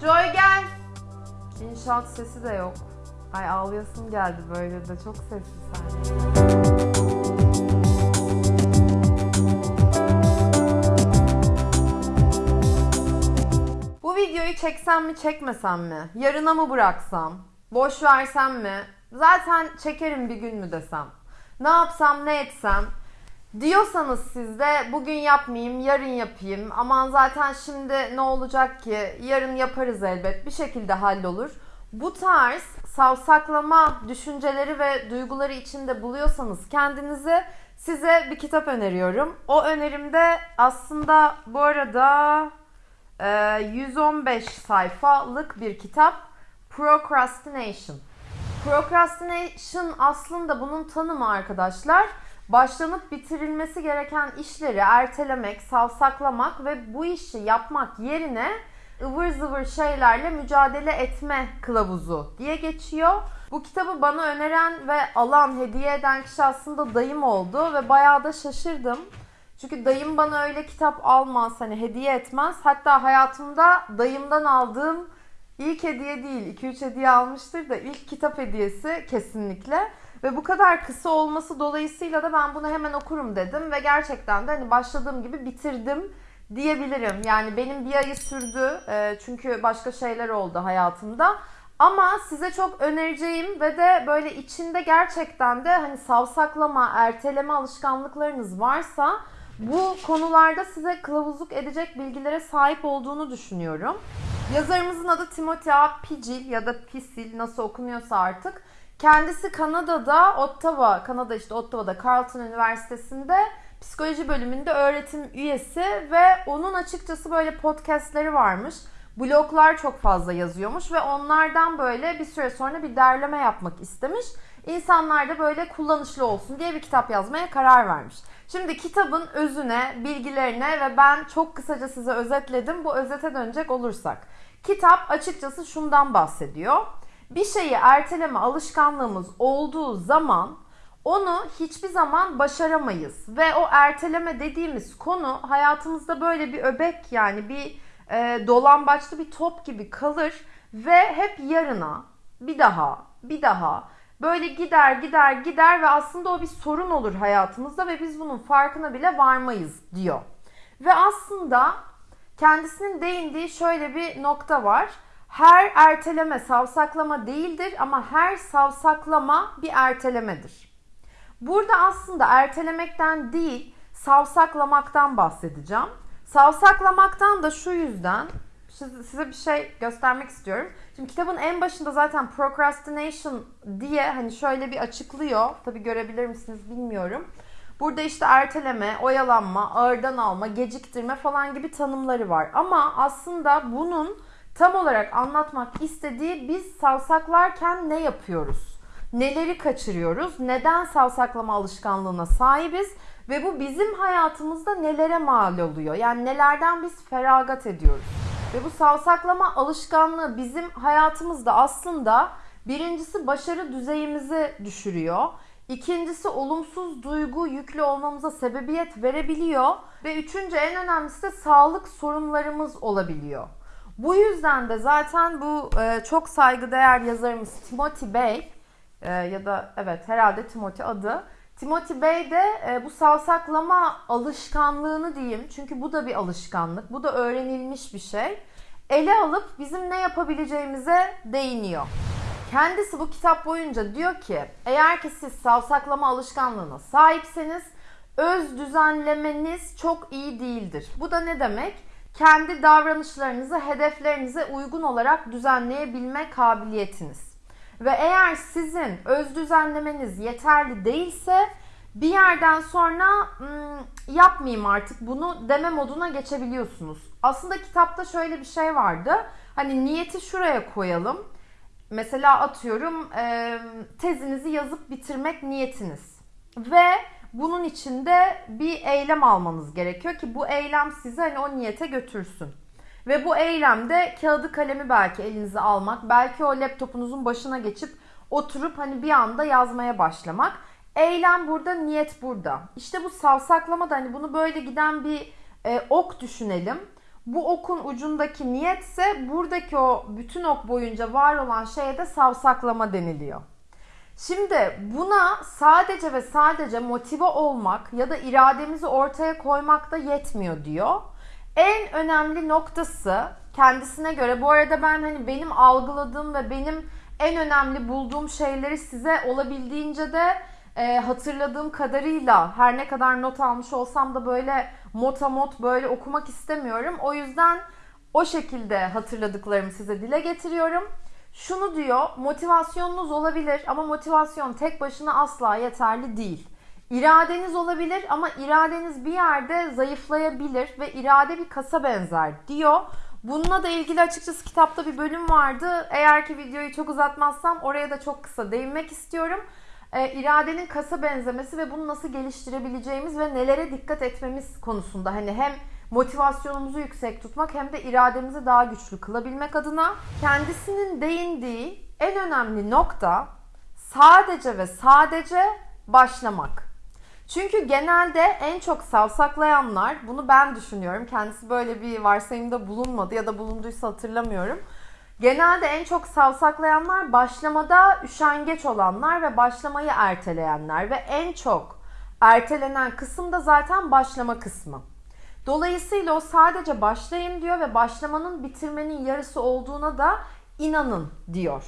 Joy gel. İnşaat sesi de yok. Ay ağlayasım geldi böyle de çok sessiz sen. Bu videoyu çeksem mi çekmesem mi? Yarına mı bıraksam? Boş versem mi? Zaten çekerim bir gün mü desem? Ne yapsam ne etsem? Diyorsanız siz de bugün yapmayayım, yarın yapayım. Aman zaten şimdi ne olacak ki? Yarın yaparız elbet. Bir şekilde hallolur. Bu tarz savsaklama düşünceleri ve duyguları içinde buluyorsanız kendinizi size bir kitap öneriyorum. O önerimde aslında bu arada e, 115 sayfalık bir kitap Procrastination. Procrastination aslında bunun tanımı arkadaşlar başlanıp bitirilmesi gereken işleri ertelemek, savsaklamak ve bu işi yapmak yerine ıvır zıvır şeylerle mücadele etme kılavuzu diye geçiyor. Bu kitabı bana öneren ve alan, hediye eden kişi aslında dayım oldu ve bayağı da şaşırdım. Çünkü dayım bana öyle kitap almaz, hani hediye etmez. Hatta hayatımda dayımdan aldığım ilk hediye değil, 2-3 hediye almıştır da ilk kitap hediyesi kesinlikle. Ve bu kadar kısa olması dolayısıyla da ben bunu hemen okurum dedim ve gerçekten de hani başladığım gibi bitirdim diyebilirim. Yani benim bir ayı sürdü e, çünkü başka şeyler oldu hayatımda. Ama size çok önereceğim ve de böyle içinde gerçekten de hani savsaklama, erteleme alışkanlıklarınız varsa bu konularda size kılavuzluk edecek bilgilere sahip olduğunu düşünüyorum. Yazarımızın adı Timothy A. Picil ya da Pisil nasıl okunuyorsa artık. Kendisi Kanada'da, Ottawa, Kanada işte Ottawa'da Carleton Üniversitesi'nde psikoloji bölümünde öğretim üyesi ve onun açıkçası böyle podcastleri varmış. Bloglar çok fazla yazıyormuş ve onlardan böyle bir süre sonra bir derleme yapmak istemiş. İnsanlar da böyle kullanışlı olsun diye bir kitap yazmaya karar vermiş. Şimdi kitabın özüne, bilgilerine ve ben çok kısaca size özetledim. Bu özete dönecek olursak. Kitap açıkçası şundan bahsediyor. Bir şeyi erteleme alışkanlığımız olduğu zaman onu hiçbir zaman başaramayız. Ve o erteleme dediğimiz konu hayatımızda böyle bir öbek yani bir e, dolambaçlı bir top gibi kalır ve hep yarına bir daha bir daha böyle gider gider gider ve aslında o bir sorun olur hayatımızda ve biz bunun farkına bile varmayız diyor. Ve aslında kendisinin değindiği şöyle bir nokta var. Her erteleme savsaklama değildir ama her savsaklama bir ertelemedir. Burada aslında ertelemekten değil, savsaklamaktan bahsedeceğim. Savsaklamaktan da şu yüzden size bir şey göstermek istiyorum. Şimdi kitabın en başında zaten procrastination diye hani şöyle bir açıklıyor. Tabi görebilir misiniz bilmiyorum. Burada işte erteleme, oyalanma, ağırdan alma, geciktirme falan gibi tanımları var. Ama aslında bunun tam olarak anlatmak istediği biz savsaklarken ne yapıyoruz? Neleri kaçırıyoruz? Neden savsaklama alışkanlığına sahibiz? Ve bu bizim hayatımızda nelere mal oluyor? Yani nelerden biz feragat ediyoruz? Ve bu savsaklama alışkanlığı bizim hayatımızda aslında birincisi başarı düzeyimizi düşürüyor. İkincisi olumsuz duygu yüklü olmamıza sebebiyet verebiliyor. Ve üçüncü en önemlisi de sağlık sorunlarımız olabiliyor. Bu yüzden de zaten bu e, çok saygıdeğer yazarımız Timothy Bey e, ya da evet herhalde Timothy adı. Timothy Bey de e, bu savsaklama alışkanlığını diyeyim çünkü bu da bir alışkanlık, bu da öğrenilmiş bir şey. Ele alıp bizim ne yapabileceğimize değiniyor. Kendisi bu kitap boyunca diyor ki eğer ki siz savsaklama alışkanlığına sahipseniz öz düzenlemeniz çok iyi değildir. Bu da ne demek? Kendi davranışlarınızı hedeflerinize uygun olarak düzenleyebilme kabiliyetiniz. Ve eğer sizin öz düzenlemeniz yeterli değilse bir yerden sonra yapmayayım artık bunu deme moduna geçebiliyorsunuz. Aslında kitapta şöyle bir şey vardı. Hani niyeti şuraya koyalım. Mesela atıyorum tezinizi yazıp bitirmek niyetiniz. Ve bunun içinde bir eylem almanız gerekiyor ki bu eylem sizi hani o niyete götürsün. Ve bu eylemde kağıdı kalemi belki elinize almak, belki o laptopunuzun başına geçip oturup hani bir anda yazmaya başlamak. Eylem burada, niyet burada. İşte bu savsaklama da hani bunu böyle giden bir e, ok düşünelim. Bu okun ucundaki niyetse buradaki o bütün ok boyunca var olan şeye de savsaklama deniliyor. Şimdi buna sadece ve sadece motive olmak ya da irademizi ortaya koymak da yetmiyor diyor. En önemli noktası kendisine göre bu arada ben hani benim algıladığım ve benim en önemli bulduğum şeyleri size olabildiğince de e, hatırladığım kadarıyla her ne kadar not almış olsam da böyle motamot böyle okumak istemiyorum. O yüzden o şekilde hatırladıklarımı size dile getiriyorum. Şunu diyor, motivasyonunuz olabilir ama motivasyon tek başına asla yeterli değil. İradeniz olabilir ama iradeniz bir yerde zayıflayabilir ve irade bir kasa benzer diyor. Bununla da ilgili açıkçası kitapta bir bölüm vardı. Eğer ki videoyu çok uzatmazsam oraya da çok kısa değinmek istiyorum. E, iradenin kasa benzemesi ve bunu nasıl geliştirebileceğimiz ve nelere dikkat etmemiz konusunda hani hem motivasyonumuzu yüksek tutmak hem de irademizi daha güçlü kılabilmek adına kendisinin değindiği en önemli nokta sadece ve sadece başlamak. Çünkü genelde en çok savsaklayanlar, bunu ben düşünüyorum. Kendisi böyle bir varsayımda bulunmadı ya da bulunduysa hatırlamıyorum. Genelde en çok savsaklayanlar başlamada üşengeç olanlar ve başlamayı erteleyenler ve en çok ertelenen kısım da zaten başlama kısmı. Dolayısıyla o sadece başlayın diyor ve başlamanın bitirmenin yarısı olduğuna da inanın diyor.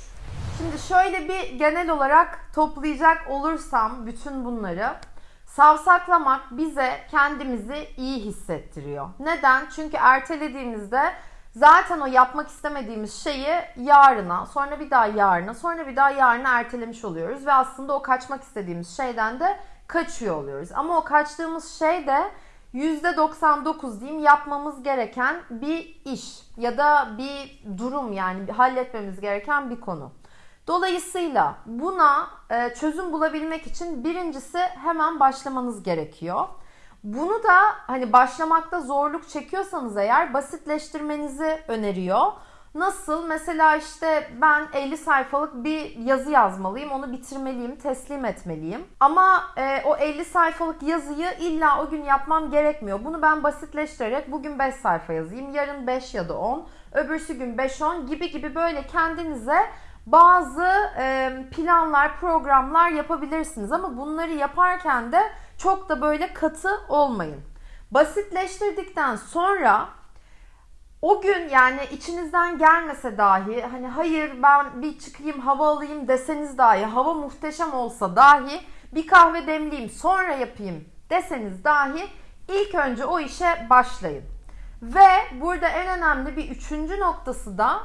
Şimdi şöyle bir genel olarak toplayacak olursam bütün bunları savsaklamak bize kendimizi iyi hissettiriyor. Neden? Çünkü ertelediğimizde zaten o yapmak istemediğimiz şeyi yarına, sonra bir daha yarına, sonra bir daha yarına ertelemiş oluyoruz ve aslında o kaçmak istediğimiz şeyden de kaçıyor oluyoruz. Ama o kaçtığımız şey de %99 diyeyim yapmamız gereken bir iş ya da bir durum yani halletmemiz gereken bir konu. Dolayısıyla buna e, çözüm bulabilmek için birincisi hemen başlamanız gerekiyor. Bunu da hani başlamakta zorluk çekiyorsanız eğer basitleştirmenizi öneriyor. Nasıl? Mesela işte ben 50 sayfalık bir yazı yazmalıyım, onu bitirmeliyim, teslim etmeliyim. Ama e, o 50 sayfalık yazıyı illa o gün yapmam gerekmiyor. Bunu ben basitleştirerek bugün 5 sayfa yazayım, yarın 5 ya da 10, öbürsü gün 5-10 gibi gibi böyle kendinize bazı e, planlar, programlar yapabilirsiniz. Ama bunları yaparken de çok da böyle katı olmayın. Basitleştirdikten sonra o gün yani içinizden gelmese dahi hani hayır ben bir çıkayım hava alayım deseniz dahi hava muhteşem olsa dahi bir kahve demleyeyim sonra yapayım deseniz dahi ilk önce o işe başlayın. Ve burada en önemli bir üçüncü noktası da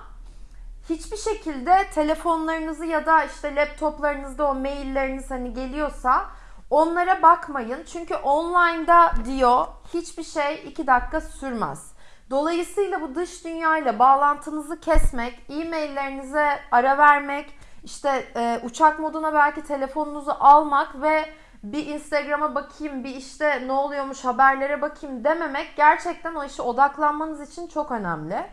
hiçbir şekilde telefonlarınızı ya da işte laptoplarınızda o mailleriniz hani geliyorsa onlara bakmayın. Çünkü online'da diyor hiçbir şey iki dakika sürmez. Dolayısıyla bu dış dünyayla bağlantınızı kesmek, e-maillerinize ara vermek, işte e, uçak moduna belki telefonunuzu almak ve bir Instagram'a bakayım, bir işte ne oluyormuş haberlere bakayım dememek gerçekten o işe odaklanmanız için çok önemli.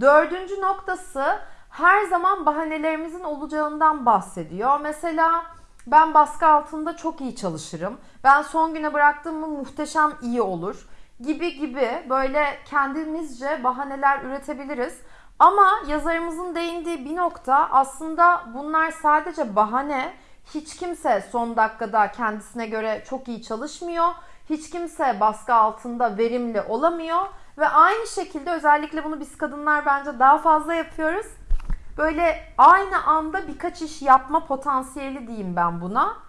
Dördüncü noktası her zaman bahanelerimizin olacağından bahsediyor. Mesela ben baskı altında çok iyi çalışırım. Ben son güne bıraktığımı muhteşem iyi olur gibi gibi böyle kendimizce bahaneler üretebiliriz. Ama yazarımızın değindiği bir nokta aslında bunlar sadece bahane. Hiç kimse son dakikada kendisine göre çok iyi çalışmıyor. Hiç kimse baskı altında verimli olamıyor. Ve aynı şekilde özellikle bunu biz kadınlar bence daha fazla yapıyoruz. Böyle aynı anda birkaç iş yapma potansiyeli diyeyim ben buna.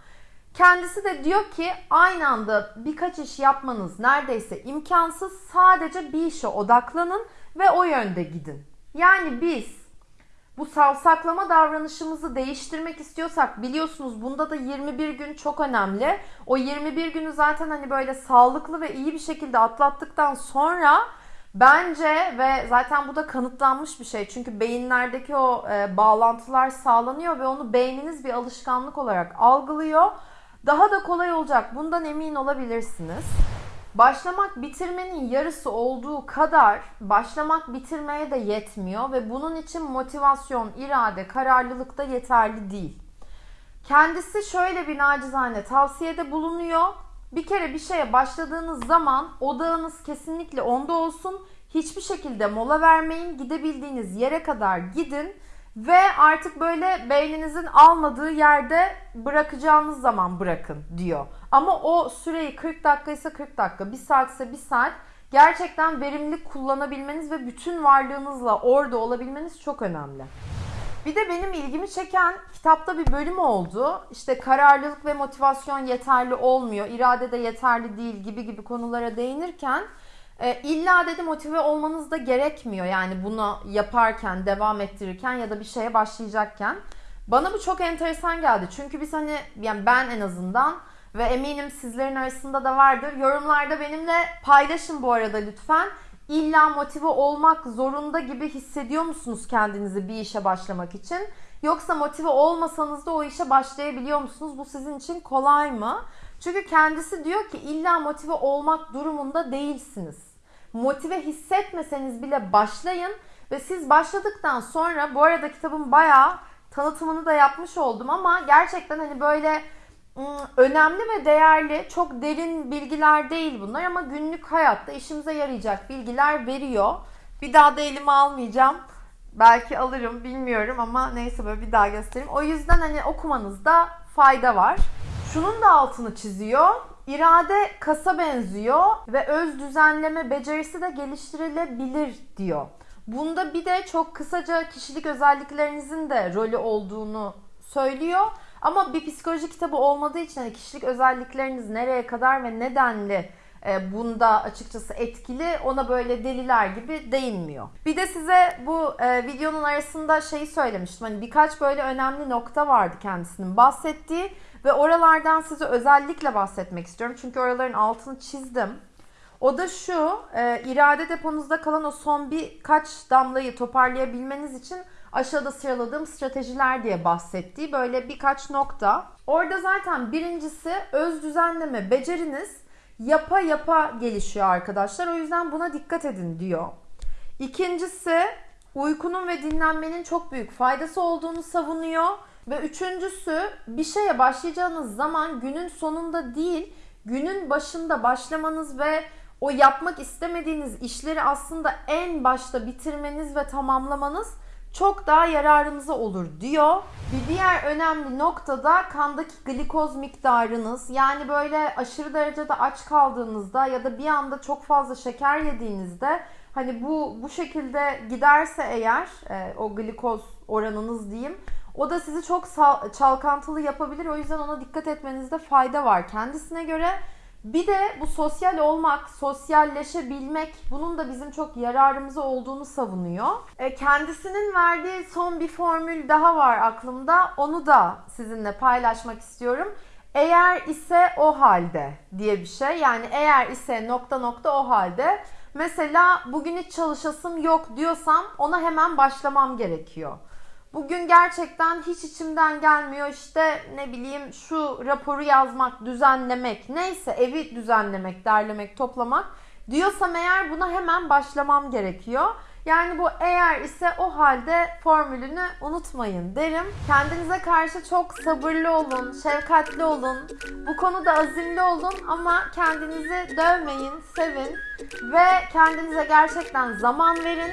Kendisi de diyor ki aynı anda birkaç iş yapmanız neredeyse imkansız. Sadece bir işe odaklanın ve o yönde gidin. Yani biz bu savsaklama davranışımızı değiştirmek istiyorsak biliyorsunuz bunda da 21 gün çok önemli. O 21 günü zaten hani böyle sağlıklı ve iyi bir şekilde atlattıktan sonra bence ve zaten bu da kanıtlanmış bir şey. Çünkü beyinlerdeki o e, bağlantılar sağlanıyor ve onu beyniniz bir alışkanlık olarak algılıyor daha da kolay olacak. Bundan emin olabilirsiniz. Başlamak bitirmenin yarısı olduğu kadar başlamak bitirmeye de yetmiyor ve bunun için motivasyon, irade, kararlılık da yeterli değil. Kendisi şöyle bir nacizane tavsiyede bulunuyor. Bir kere bir şeye başladığınız zaman odağınız kesinlikle onda olsun. Hiçbir şekilde mola vermeyin. Gidebildiğiniz yere kadar gidin ve artık böyle beyninizin almadığı yerde bırakacağınız zaman bırakın diyor. Ama o süreyi 40 dakika ise 40 dakika, 1 saat ise 1 saat gerçekten verimli kullanabilmeniz ve bütün varlığınızla orada olabilmeniz çok önemli. Bir de benim ilgimi çeken kitapta bir bölüm oldu. İşte kararlılık ve motivasyon yeterli olmuyor, irade de yeterli değil gibi gibi konulara değinirken e, illa dedi motive olmanız da gerekmiyor. Yani bunu yaparken, devam ettirirken ya da bir şeye başlayacakken. Bana bu çok enteresan geldi. Çünkü biz hani yani ben en azından ve eminim sizlerin arasında da vardır. Yorumlarda benimle paylaşın bu arada lütfen. İlla motive olmak zorunda gibi hissediyor musunuz kendinizi bir işe başlamak için? Yoksa motive olmasanız da o işe başlayabiliyor musunuz? Bu sizin için kolay mı? Çünkü kendisi diyor ki illa motive olmak durumunda değilsiniz. Motive hissetmeseniz bile başlayın ve siz başladıktan sonra bu arada kitabın bayağı tanıtımını da yapmış oldum ama gerçekten hani böyle önemli ve değerli, çok derin bilgiler değil bunlar ama günlük hayatta işimize yarayacak bilgiler veriyor. Bir daha da elime almayacağım. Belki alırım bilmiyorum ama neyse böyle bir daha göstereyim. O yüzden hani okumanızda fayda var. Şunun da altını çiziyor. İrade kasa benziyor ve öz düzenleme becerisi de geliştirilebilir diyor. Bunda bir de çok kısaca kişilik özelliklerinizin de rolü olduğunu söylüyor. Ama bir psikoloji kitabı olmadığı için hani kişilik özellikleriniz nereye kadar ve nedenli e, bunda açıkçası etkili ona böyle deliler gibi değinmiyor. Bir de size bu e, videonun arasında şeyi söylemiştim. Hani birkaç böyle önemli nokta vardı kendisinin bahsettiği ve oralardan size özellikle bahsetmek istiyorum. Çünkü oraların altını çizdim. O da şu, e, irade deponuzda kalan o son birkaç damlayı toparlayabilmeniz için aşağıda sıraladığım stratejiler diye bahsettiği böyle birkaç nokta. Orada zaten birincisi öz düzenleme beceriniz yapa yapa gelişiyor arkadaşlar. O yüzden buna dikkat edin diyor. İkincisi uykunun ve dinlenmenin çok büyük faydası olduğunu savunuyor. Ve üçüncüsü bir şeye başlayacağınız zaman günün sonunda değil günün başında başlamanız ve o yapmak istemediğiniz işleri aslında en başta bitirmeniz ve tamamlamanız çok daha yararınıza olur diyor. Bir diğer önemli nokta da kandaki glikoz miktarınız. Yani böyle aşırı derecede aç kaldığınızda ya da bir anda çok fazla şeker yediğinizde hani bu bu şekilde giderse eğer e, o glikoz oranınız diyeyim o da sizi çok çalkantılı yapabilir. O yüzden ona dikkat etmenizde fayda var kendisine göre. Bir de bu sosyal olmak, sosyalleşebilmek bunun da bizim çok yararımıza olduğunu savunuyor. E, kendisinin verdiği son bir formül daha var aklımda. Onu da sizinle paylaşmak istiyorum. Eğer ise o halde diye bir şey. Yani eğer ise nokta nokta o halde. Mesela bugün hiç çalışasım yok diyorsam ona hemen başlamam gerekiyor. Bugün gerçekten hiç içimden gelmiyor işte ne bileyim şu raporu yazmak, düzenlemek, neyse evi düzenlemek, derlemek, toplamak diyorsam eğer buna hemen başlamam gerekiyor. Yani bu eğer ise o halde formülünü unutmayın derim. Kendinize karşı çok sabırlı olun, şefkatli olun. Bu konuda azimli olun ama kendinizi dövmeyin, sevin ve kendinize gerçekten zaman verin.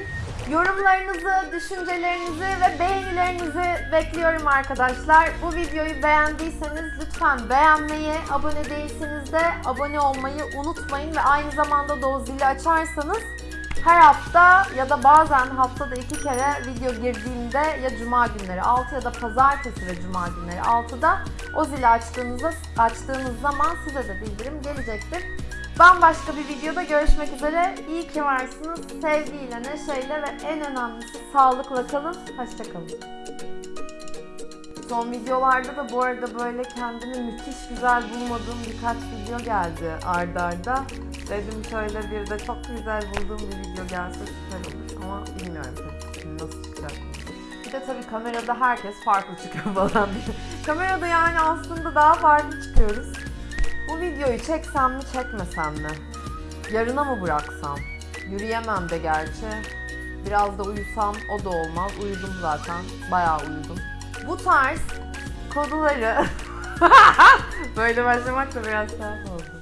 Yorumlarınızı, düşüncelerinizi ve beğenilerinizi bekliyorum arkadaşlar. Bu videoyu beğendiyseniz lütfen beğenmeyi, abone değilseniz de abone olmayı unutmayın ve aynı zamanda da o zili açarsanız her hafta ya da bazen haftada iki kere video girdiğimde ya cuma günleri 6 ya da pazartesi ve cuma günleri 6'da o zili açtığınızda açtığınız zaman size de bildirim gelecektir. Bambaşka bir videoda görüşmek üzere. İyi ki varsınız. Sevgiyle, neşeyle ve en önemlisi sağlıkla kalın. Hoşçakalın. Son videolarda da bu arada böyle kendimi müthiş güzel bulmadığım birkaç video geldi ardarda. arda. Dedim şöyle bir de çok güzel bulduğum bir video gelse süper olur. Ama bilmiyorum tabii nasıl çıkacak. Bir de tabii kamerada herkes farklı çıkıyor falan diye. Kamerada yani aslında daha farklı çıkıyoruz. Bu videoyu çeksem mi çekmesem mi? Yarına mı bıraksam? Yürüyemem de gerçi. Biraz da uyusam o da olmaz. Uyudum zaten. Bayağı uyudum. Bu tarz konuları böyle başlamak da biraz tuhaf oldu.